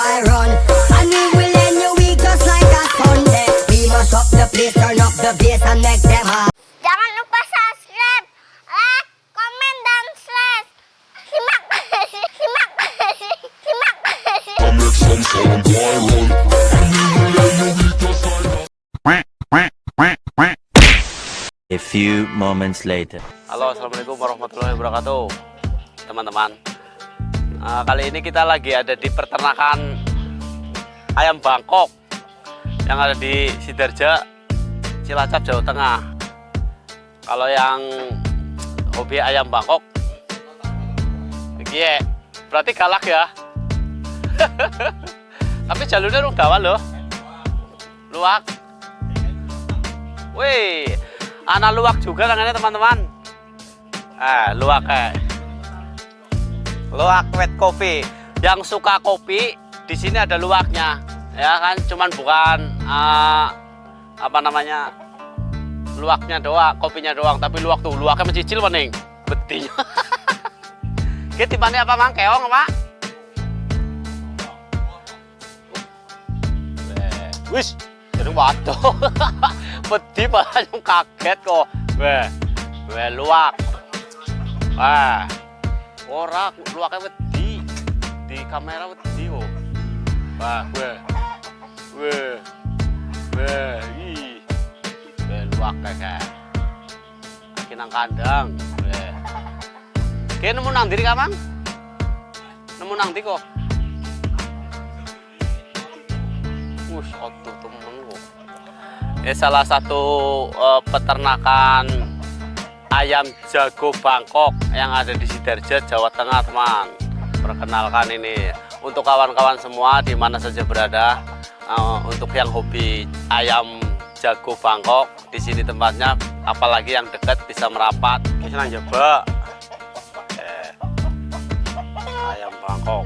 boy run. And we will end your week just like a Sunday. We must up the place, turn up the bass and make them hot Jangan lupa subscribe, like, comment, dan share. A A few moments later. Halo, Assalamualaikum warahmatullahi wabarakatuh. Teman-teman. Nah, kali ini kita lagi ada di peternakan ayam Bangkok yang ada di Sidarja Cilacap Jawa Tengah. Kalau yang hobi ayam Bangkok iya berarti galak ya? Tapi jalurnya rugawan loh. Luak wih anak luak juga tangannya teman-teman. Eh luak kayak luak wet coffee yang suka kopi di sini ada luaknya ya kan? Cuman bukan uh, apa namanya luaknya doang kopinya doang. Tapi luak tuh luaknya mencicil maning betinya kita tibannya apa mang keong Eh, wis jadi waduh. Beti banyak kaget kok. Weh weh luak wah ora luaknya wedi. Di kamera wedi kok wah weh. Weh weh ih. Weh luak kayak lagi nang kandang weh. Kayaknya nemu nang diri kamang nemu nang di kok? Otuh temen kok ini salah satu uh, peternakan ayam jago Bangkok yang ada di Sidarja, Jawa Tengah, teman. Perkenalkan ini untuk kawan-kawan semua di mana saja berada, uh, untuk yang hobi ayam jago Bangkok, di sini tempatnya, apalagi yang dekat bisa merapat. Kita coba ayam Bangkok.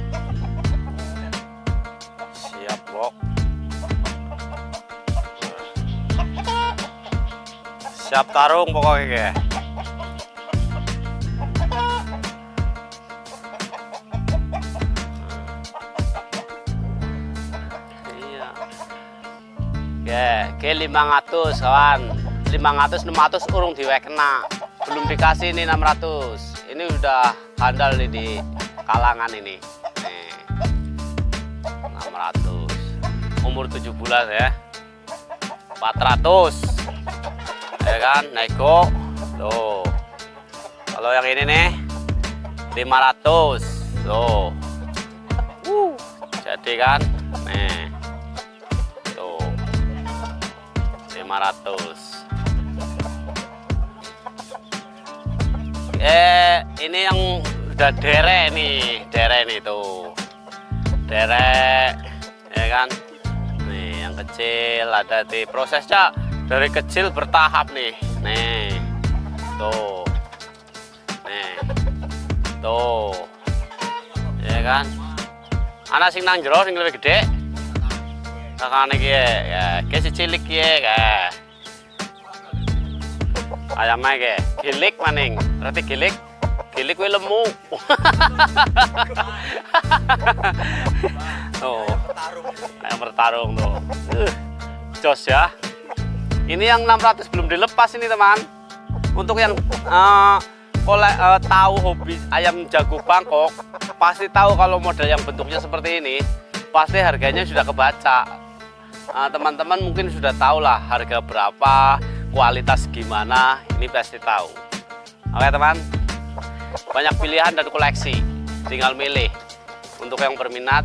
Siap, Bok. Siap tarung pokoknya Oke, ke 500 kawan. 500 600 urung diwekena. Belum dikasih ini 600. Ini udah handal nih di kalangan ini. Nih. 600. Umur 7 bulan ya. 400. Ya kan, nego. Tuh. Kalau yang ini nih 500. Tuh. Uh, jadi kan, 500. Eh, ini yang udah derek nih, derek nih tuh. Derek, ya kan? Nih, yang kecil ada di prosesnya dari kecil bertahap nih. Nih. Tuh. Nih. Tuh. Ya kan? Anak sing nang jero sing lebih gede. Kakane ki ya, si cilik ki ya. Ayamnya ki gilik maning. Berarti gilik. Gilik kuwi lemu. tuh. Ayam bertarung tuh. Uh, jos ya. Ini yang 600 belum dilepas ini teman. Untuk yang uh, kole, uh, tahu hobi ayam jago Bangkok, pasti tahu kalau model yang bentuknya seperti ini, pasti harganya sudah kebaca. Teman-teman uh, mungkin sudah tahu lah harga berapa, kualitas gimana, ini pasti tahu. Oke teman, banyak pilihan dan koleksi, tinggal milih. Untuk yang berminat,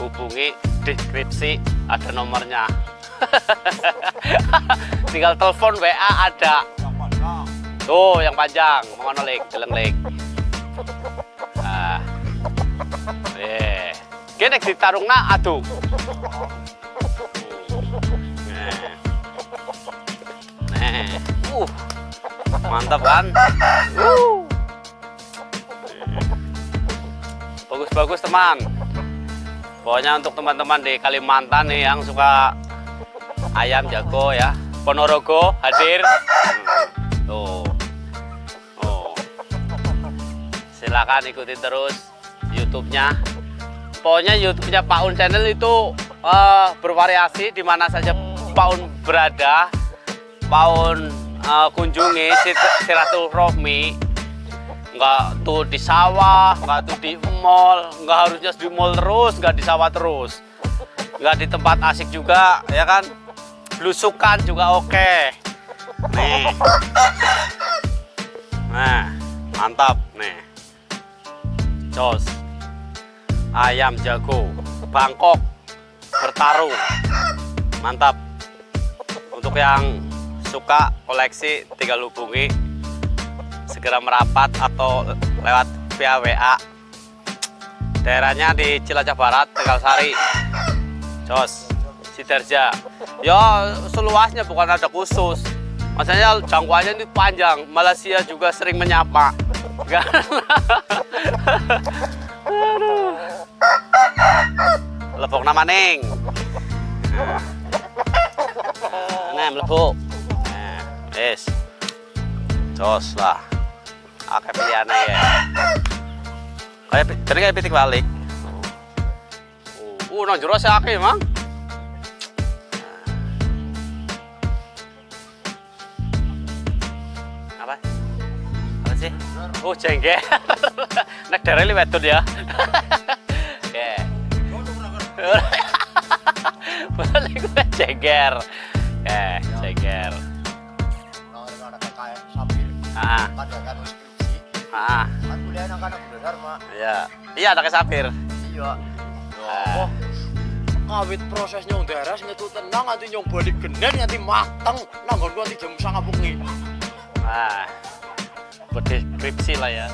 hubungi deskripsi, ada nomornya. tinggal telepon WA ada. Tuh yang panjang. Mengono lek geleng lek ah. Eh. Kene aduh Uh, mantap kan? Uh. Bagus-bagus teman. Pokoknya untuk teman-teman di Kalimantan nih yang suka ayam jago ya Ponorogo hadir tuh oh. silakan ikuti terus YouTube-nya pokoknya YouTube-nya Pak Un Channel itu uh, bervariasi di mana saja paun berada, paun eh, kunjungi silaturahmi, nggak tuh di sawah, nggak tuh di mall, nggak harusnya di mall terus, nggak di sawah terus, nggak di tempat asik juga, ya kan? Belusukan juga oke. Nih, nah mantap nih, jos, ayam jago, Bangkok, bertarung, mantap. Untuk yang suka koleksi tinggal hubungi segera merapat atau lewat via WA daerahnya di Cilacap Barat Tegal Sari Jos Sidarja. Ya seluasnya bukan ada khusus. Maksudnya jangkauannya ini panjang. Malaysia juga sering menyapa. Lepok nama Neng melebuk nah wis jos lah Oke pilihannya ya. Kayak jadi kayak pitik balik. Uh, nang jero sih akeh, Mang. Apa? Apa sih? Oh, jengger. Nek daerah ini wedon ya. Oke. Balik gue jengger. Oke, jengger. Ah, kan ya kan skripsi ah, kan kuliah anak-anak udah dharma iya. Iya, ada sapir. iya Ah. oh kawit prosesnya beres ngetu tenang nanti nyong balik genen nanti mateng nanggon nanti jam sangat bengi Nah, berdeskripsi lah ya.